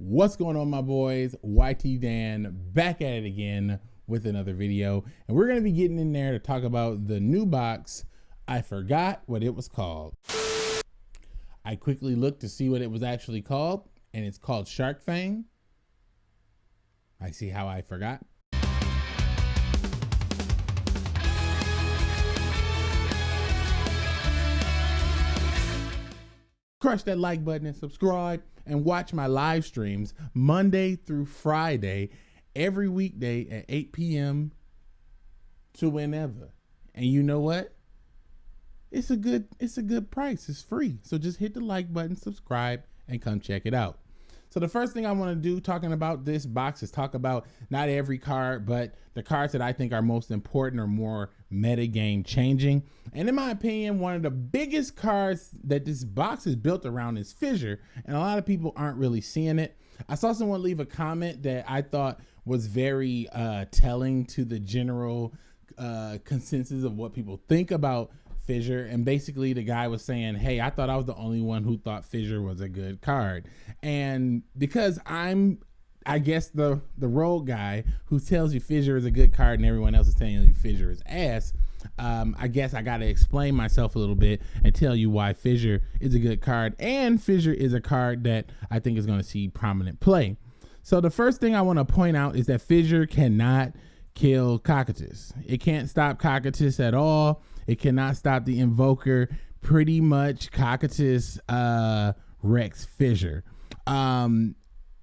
What's going on, my boys? YT Dan back at it again with another video. And we're going to be getting in there to talk about the new box. I forgot what it was called. I quickly looked to see what it was actually called, and it's called Shark Fang. I see how I forgot. Crush that like button and subscribe and watch my live streams Monday through Friday, every weekday at 8 p.m. to whenever. And you know what? It's a good it's a good price. It's free. So just hit the like button, subscribe, and come check it out. So the first thing I want to do talking about this box is talk about not every card, but the cards that I think are most important or more meta game changing. And in my opinion, one of the biggest cards that this box is built around is Fissure, and a lot of people aren't really seeing it. I saw someone leave a comment that I thought was very uh, telling to the general uh, consensus of what people think about Fissure. And basically, the guy was saying, Hey, I thought I was the only one who thought Fissure was a good card. And because I'm, I guess, the, the road guy who tells you Fissure is a good card and everyone else is telling you Fissure is ass, um, I guess I got to explain myself a little bit and tell you why Fissure is a good card. And Fissure is a card that I think is going to see prominent play. So the first thing I want to point out is that Fissure cannot kill Cocytus. It can't stop Cocytus at all. It cannot stop the invoker. Pretty much Cocytus uh, Rex Fissure. Um,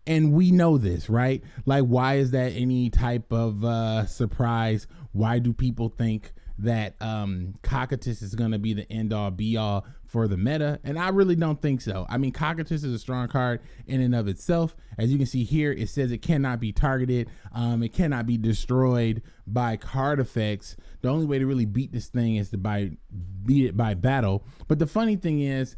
and we know this, right? Like, why is that any type of uh, surprise? Why do people think that um, is going to be the end all be all for the meta? And I really don't think so. I mean, Cocytus is a strong card in and of itself. As you can see here, it says it cannot be targeted. Um, it cannot be destroyed by card effects. The only way to really beat this thing is to by beat it by battle. But the funny thing is,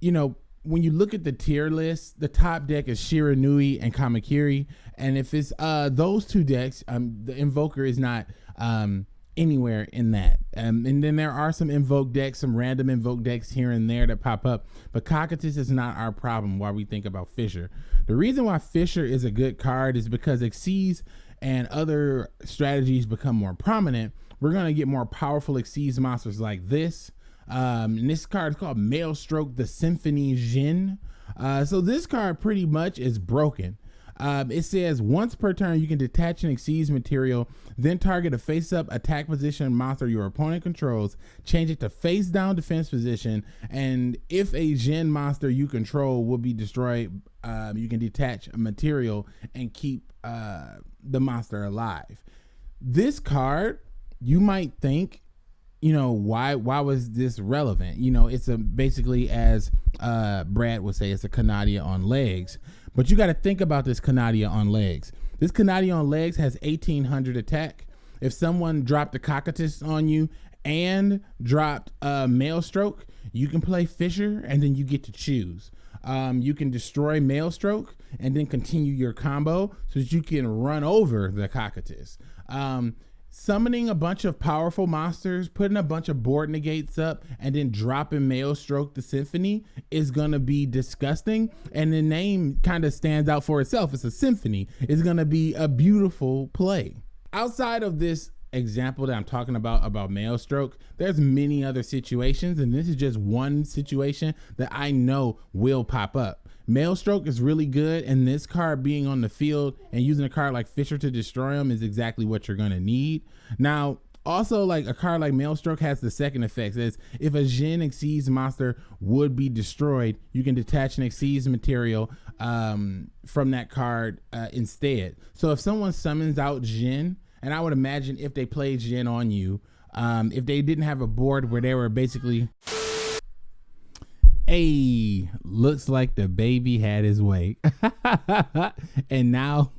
you know, when you look at the tier list, the top deck is Shiranui and Kamakiri. And if it's uh those two decks, um the Invoker is not um anywhere in that. Um, and then there are some invoke decks, some random invoke decks here and there that pop up. But Cocytus is not our problem while we think about Fissure. The reason why Fissure is a good card is because Xyz and other strategies become more prominent. We're going to get more powerful Xyz monsters like this. Um, and this card is called Maelstroke the Symphony Djinn. Uh, so this card pretty much is broken. Um, it says once per turn, you can detach an Xyz material, then target a face up attack position monster your opponent controls, change it to face down defense position, and if a Djinn monster you control will be destroyed, um, you can detach a material and keep uh, the monster alive. This card, you might think you know why why was this relevant you know it's a basically as uh brad would say it's a Kanadia on legs but you got to think about this Kanadia on legs. This Kanadia on legs has 1800 attack. If someone dropped a cocytus on you and dropped a maelstroke you can play Fissure and then you get to choose. Um, you can destroy maelstroke and then continue your combo so that you can run over the cocytus um, summoning a bunch of powerful monsters, putting a bunch of board negates up, and then dropping Maelstroke the Symphony is gonna be disgusting. And the name kind of stands out for itself. It's a symphony. It's gonna be a beautiful play. Outside of this example that I'm talking about about Maelstroke, there's many other situations, and this is just one situation that I know will pop up. Maelstroke is really good, and this card being on the field and using a card like Fissure to destroy them is exactly what you're gonna need. Now, also like a card like Maelstroke has the second effect is if a Djinn exceeds monster would be destroyed, you can detach an Xyz material um, from that card uh, instead. So if someone summons out Djinn, and I would imagine if they played Djinn on you, um, if they didn't have a board where they were basically Hey, looks like the baby had his way. and now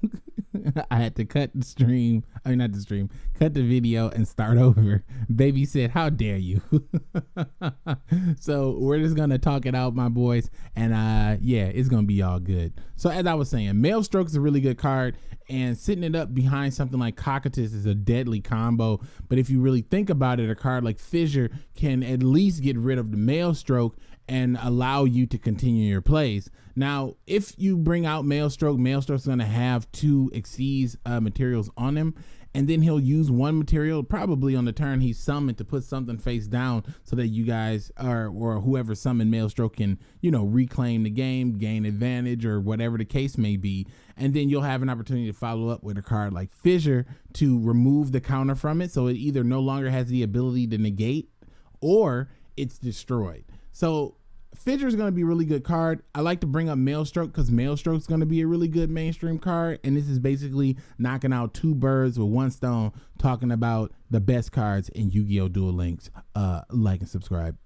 I had to cut the stream. I mean, not the stream, cut the video and start over. Baby said, How dare you? so we're just going to talk it out, my boys. And uh, yeah, it's going to be all good. So, as I was saying, Maelstroke is a really good card. And sitting it up behind something like Cocytus is a deadly combo. But if you really think about it, a card like Fissure can at least get rid of the Maelstroke and allow you to continue your plays. Now, if you bring out Maelstrom, Maelstroke's going to have two Xyz uh, materials on him, and then he'll use one material probably on the turn he's summoned to put something face down so that you guys are or whoever summoned Maelstroke can you know reclaim the game, gain advantage, or whatever the case may be. And then you'll have an opportunity to follow up with a card like Fissure to remove the counter from it, so it either no longer has the ability to negate or it's destroyed. So Fissure is going to be a really good card. I like to bring up Maelstroke because Maelstroke is going to be a really good mainstream card. And this is basically knocking out two birds with one stone, talking about the best cards in Yu Gi Oh! Duel Links. Uh, like and subscribe.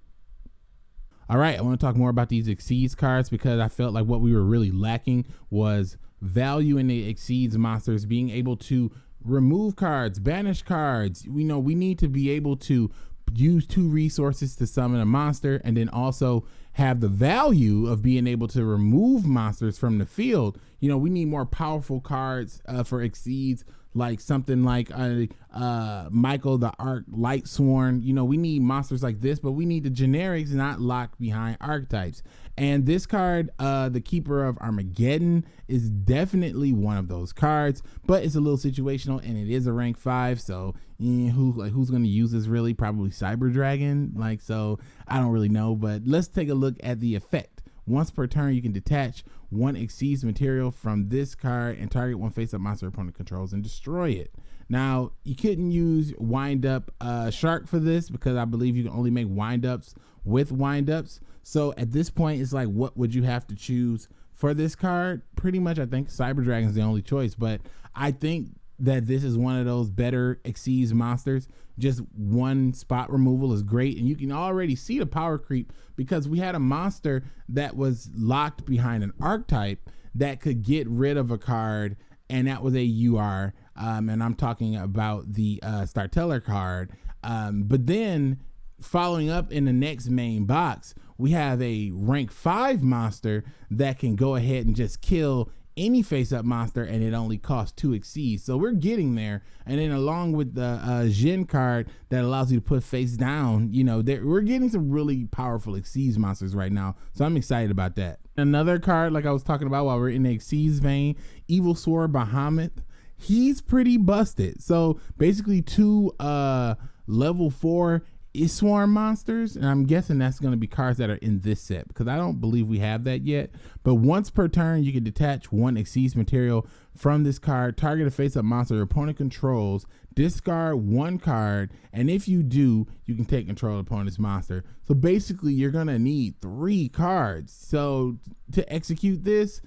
All right, I want to talk more about these Exceeds cards because I felt like what we were really lacking was value in the Exceeds monsters, being able to remove cards, banish cards. We know we need to be able to use two resources to summon a monster and then also have the value of being able to remove monsters from the field. You know, we need more powerful cards uh, for exceeds like something like uh, uh, Michael the Arch-Lightsworn. You know, we need monsters like this, but we need the generics not locked behind archetypes. And this card, uh, the Keeper of Armageddon, is definitely one of those cards, but it's a little situational and it is a rank five. So eh, who like who's gonna use this really? Probably Cyber Dragon. Like so, I don't really know. But let's take a look at the effect. Once per turn, you can detach one Xyz material from this card and target one face-up monster opponent controls and destroy it. Now, you couldn't use wind up uh, shark for this because I believe you can only make wind ups with wind ups. So at this point, it's like, what would you have to choose for this card? Pretty much, I think Cyber Dragon is the only choice. But I think that this is one of those better exceeds monsters. Just one spot removal is great, and you can already see the power creep because we had a monster that was locked behind an archetype that could get rid of a card, and that was a UR. Um, and I'm talking about the uh, Starteller card. Um, but then following up in the next main box, we have a rank five monster that can go ahead and just kill any face up monster and it only costs two Xyz. So we're getting there. And then along with the uh, card that allows you to put face down, you know, we're getting some really powerful Xyz monsters right now. So I'm excited about that. Another card, like I was talking about while we're in the Xyz vein, Evilswarm Bahamut. He's pretty busted. So basically two uh level four swarm monsters and i'm guessing that's going to be cards that are in this set because i don't believe we have that yet. But once per turn you can detach one Xyz material from this card target a face-up monster your opponent controls discard one card and if you do you can take control of opponent's monster. So basically you're going to need three cards. So to execute this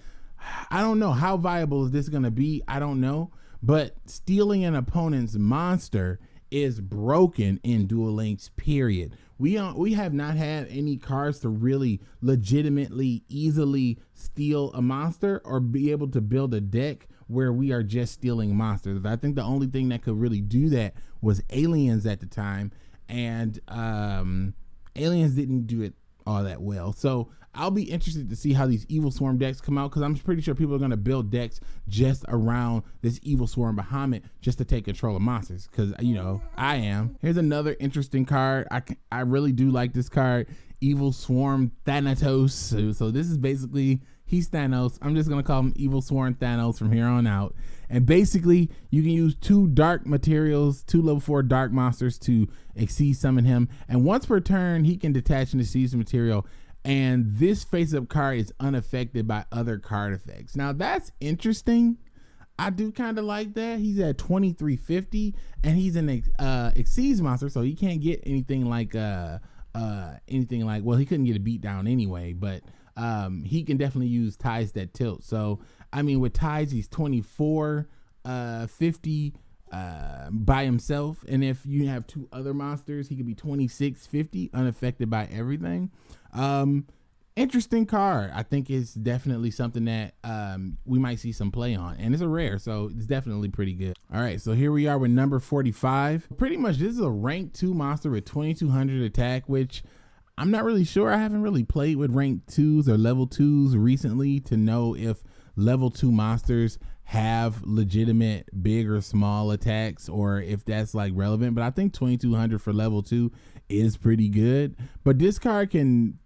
i don't know how viable is this going to be i don't know. But stealing an opponent's monster is broken in Duel Links. Period. We are, we have not had any cards to really legitimately easily steal a monster or be able to build a deck where we are just stealing monsters. I think the only thing that could really do that was Aliens at the time, and um, Aliens didn't do it all that well. So I'll be interested to see how these evil swarm decks come out because I'm pretty sure people are going to build decks just around this Evilswarm Bahamut just to take control of monsters because, you know, I am. Here's another interesting card. I, I really do like this card, Evilswarm Thanatos. So, so this is basically, he's Thanos. I'm just going to call him Evilswarm Thanos from here on out. And basically, you can use two dark materials, two level four dark monsters to exceed summon him. And once per turn, he can detach an exceed material and this face up card is unaffected by other card effects. Now that's interesting. I do kind of like that. He's at 2350 and he's an uh Xyz monster, so he can't get anything like uh uh anything like well, he couldn't get a beat down anyway, but um he can definitely use ties that tilt. So I mean with ties he's 24 uh 50 uh, by himself and if you have two other monsters he could be 2650 unaffected by everything um, interesting card. I think it's definitely something that um, we might see some play on, and it's a rare, so it's definitely pretty good. All right, so here we are with number 45. Pretty much, this is a rank two monster with 2200 attack, which I'm not really sure. I haven't really played with rank twos or level twos recently to know if level two monsters have legitimate big or small attacks or if that's like relevant. But I think 2200 for level two is pretty good. But this card can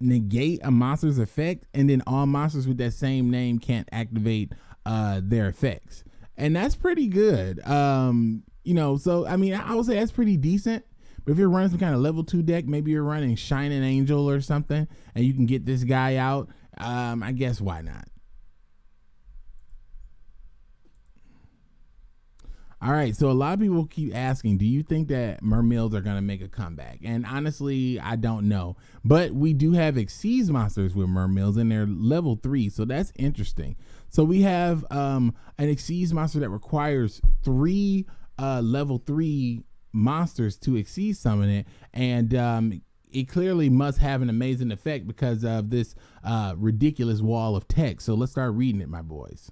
negate a monster's effect, and then all monsters with that same name can't activate uh, their effects, and that's pretty good. Um, you know, so I mean, I would say that's pretty decent. But if you're running some kind of level two deck, maybe you're running Shining Angel or something, and you can get this guy out. Um, I guess why not? All right, so a lot of people keep asking, do you think that Mermails are going to make a comeback? And honestly, I don't know. But we do have Xyz monsters with Mermails, and they're level three, so that's interesting. So we have um, an Xyz monster that requires three uh, level three monsters to Xyz summon it, and um, it clearly must have an amazing effect because of this uh, ridiculous wall of text. So let's start reading it, my boys.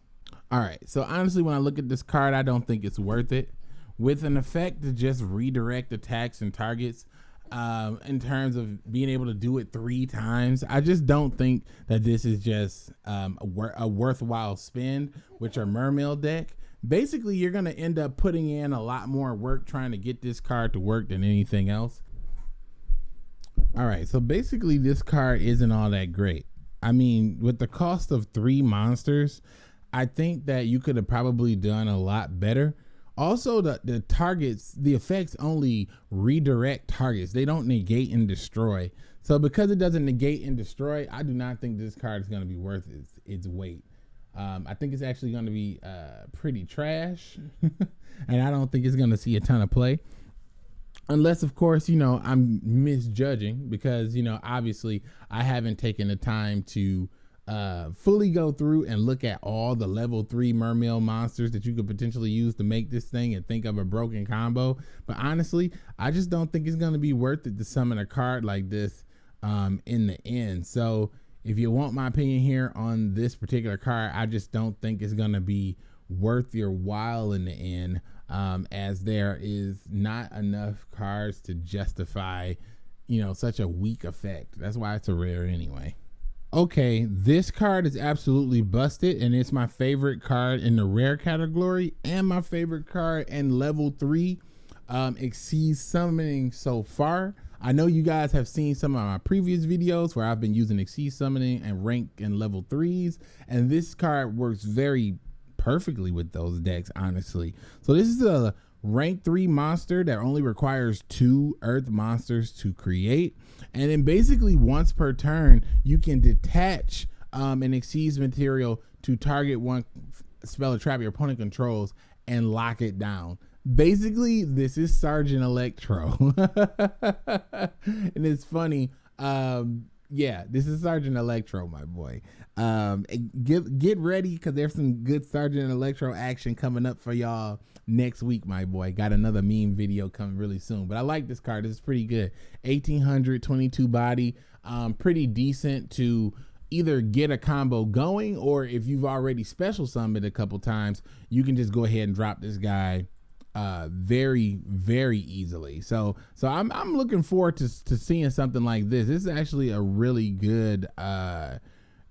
All right. So honestly, when I look at this card, I don't think it's worth it. With an effect to just redirect attacks and targets, um, in terms of being able to do it three times, I just don't think that this is just um, a, wor- a worthwhile spend. Which are Mermail deck. Basically, you're gonna end up putting in a lot more work trying to get this card to work than anything else. All right. So basically, this card isn't all that great. I mean, with the cost of three monsters, I think that you could have probably done a lot better. Also, the, the targets, the effects only redirect targets. They don't negate and destroy. So because it doesn't negate and destroy, I do not think this card is going to be worth its, its weight. Um, I think it's actually going to be uh, pretty trash. and I don't think it's going to see a ton of play. Unless, of course, you know, I'm misjudging because, you know, obviously I haven't taken the time to uh, fully go through and look at all the level three Mermail monsters that you could potentially use to make this thing and think of a broken combo. But honestly, I just don't think it's going to be worth it to summon a card like this um, in the end. So if you want my opinion here on this particular card, I just don't think it's going to be worth your while in the end, um, as there is not enough cards to justify, you know, such a weak effect. That's why it's a rare anyway okay, this card is absolutely busted, and it's my favorite card in the rare category and my favorite card in level three. Um, Xyz summoning so far. I know you guys have seen some of my previous videos where I've been using exceed summoning and rank in level threes, and this card works very perfectly with those decks, honestly. So this is a rank three monster that only requires two earth monsters to create. And then basically once per turn, you can detach um, an Xyz material to target one spell or trap your opponent controls and lock it down. Basically, this is Sergeant Electro. and it's funny. Um, yeah, this is Sergeant Electro, my boy. Um, get get ready because there's some good Sergeant Electro action coming up for y'all next week, my boy. Got another meme video coming really soon. But I like this card. This is pretty good. 1822 body. Um, pretty decent to either get a combo going or if you've already special summoned a couple times, you can just go ahead and drop this guy uh very very easily. So so i'm i'm looking forward to to seeing something like this. This is actually a really good uh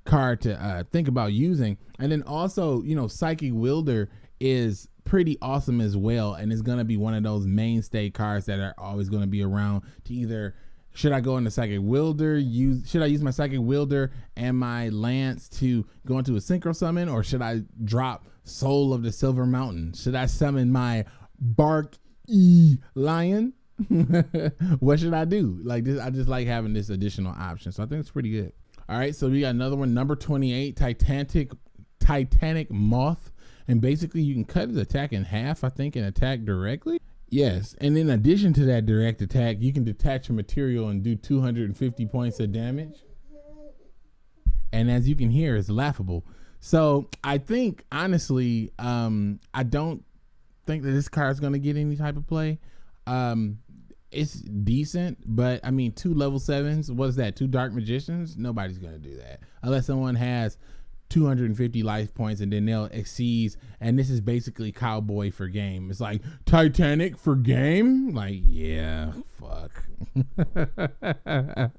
card to uh think about using. And then also you know Psychic Wheeleder is pretty awesome as well. And it's going to be one of those mainstay cards that are always going to be around to either should I go into Psychic Wheeleder use should I use my Psychic Wheeleder and my lance to go into a synchro summon or should I drop soul of the silver mountain? Should I summon my bark e lion what should I do like this I just like having this additional option so I think it's pretty good all right so we got another one number 28 titanic titanic moth and basically you can cut his attack in half, I think, and attack directly. Yes, and in addition to that direct attack, you can detach a material and do 250 points of damage. And as you can hear, it's laughable. So I think honestly, um, I don't think that this card is going to get any type of play. Um, it's decent, but I mean, two level sevens. What is that? Two dark magicians? Nobody's going to do that unless someone has 250 life points and then they'll exceed and this is basically cowboy for game it's like titanic for game like yeah fuck now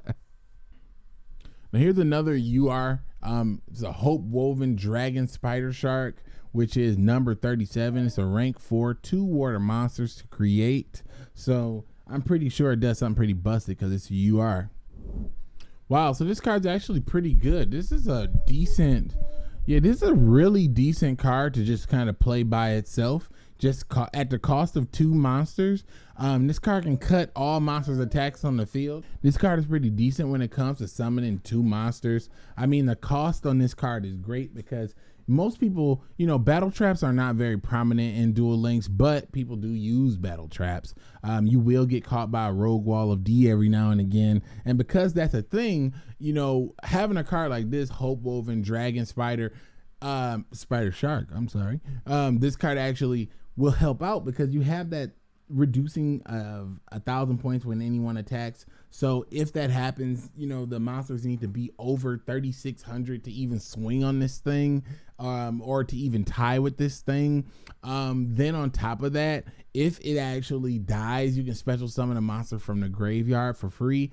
here's another ur um it's a hope woven dragon spider shark which is number 37 it's a rank 4 two water monsters to create so i'm pretty sure it does something pretty busted because it's ur Wow, so this card's actually pretty good. This is a decent, yeah, this is a really decent card to just kind of play by itself. Just at the cost of two monsters, um, this card can cut all monsters' attacks on the field. This card is pretty decent when it comes to summoning two monsters. I mean, the cost on this card is great because most people, you know, battle traps are not very prominent in Duel Links, but people do use battle traps. Um, you will get caught by a rogue wall of D every now and again. And because that's a thing, you know, having a card like this, Hope Woven, Dragon Spider, um, Spider Shark, I'm sorry, um, this card actually will help out because you have that reducing of a thousand points when anyone attacks. So if that happens, you know the monsters need to be over 3600 to even swing on this thing, um, or to even tie with this thing. Um, then on top of that, if it actually dies, you can special summon a monster from the graveyard for free.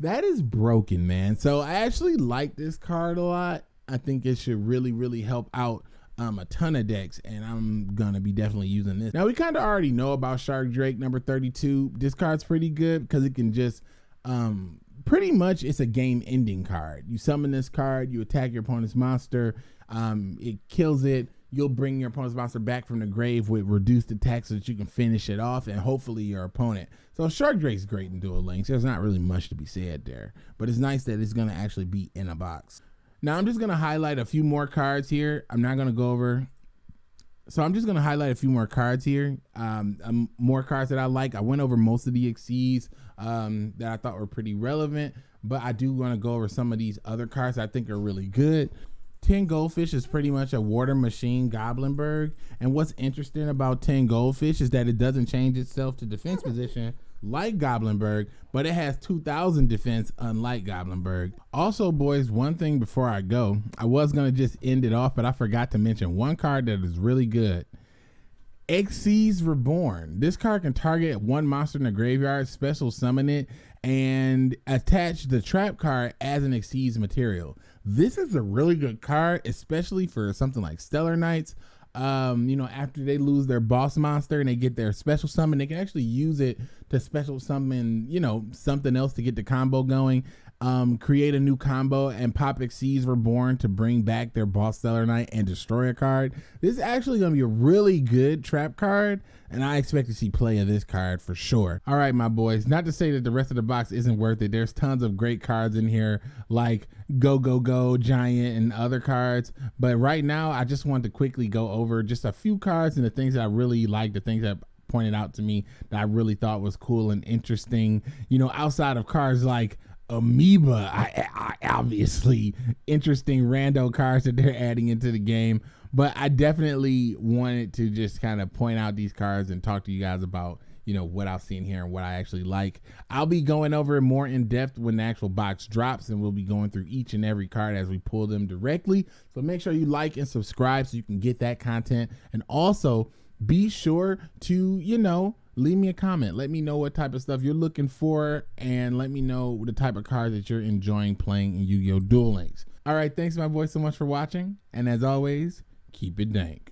That is broken, man. So I actually like this card a lot. I think it should really, really help out um, a ton of decks, and I'm gonna be definitely using this. Now we kind of already know about Shark Drake number 32. This card's pretty good because it can just um, pretty much it's a game ending card. You summon this card, you attack your opponent's monster, um, it kills it. You'll bring your opponent's monster back from the grave with reduced attack so that you can finish it off and hopefully your opponent. So Shark Drake's great in Duel Links. There's not really much to be said there, but it's nice that it's gonna actually be in a box. Now I'm just gonna highlight a few more cards here. I'm not gonna go over. So I'm just gonna highlight a few more cards here. Um, um more cards that I like. I went over most of the Xyz um, that I thought were pretty relevant, but I do want to go over some of these other cards I think are really good. Tin Goldfish is pretty much a water machine Goblinberg. And what's interesting about Tin Goldfish is that it doesn't change itself to defense position like Goblinberg, but it has 2000 defense unlike Goblinberg. Also, boys, one thing before I go, I was going to just end it off, but I forgot to mention one card that is really good. Xyz Reborn. This card can target one monster in the graveyard, special summon it, and attach the trap card as an Xyz material. This is a really good card, especially for something like Stellar Knights um, you know, after they lose their boss monster and they get their special summon, they can actually use it to special summon, you know, something else to get the combo going um, create a new combo, and Pop Xyz Reborn to bring back their Boss Stellar Knight and destroy a card. This is actually going to be a really good trap card, and I expect to see play of this card for sure. All right, my boys, not to say that the rest of the box isn't worth it. There's tons of great cards in here, like Go Go Go, Giant, and other cards. But right now, I just want to quickly go over just a few cards and the things that I really like, the things that pointed out to me that I really thought was cool and interesting. You know, outside of cars like amoeba I, I, obviously interesting rando cars that they're adding into the game. But i definitely wanted to just kind of point out these cars and talk to you guys about you know what i've seen here and what i actually like. I'll be going over more in depth when the actual box drops and we'll be going through each and every card as we pull them directly. So make sure you like and subscribe so you can get that content. And also be sure to you know leave me a comment. Let me know what type of stuff you're looking for and let me know the type of cards that you're enjoying playing in Yu-Gi-Oh! Duel Links. All right, thanks my boy so much for watching. And as always, keep it dank.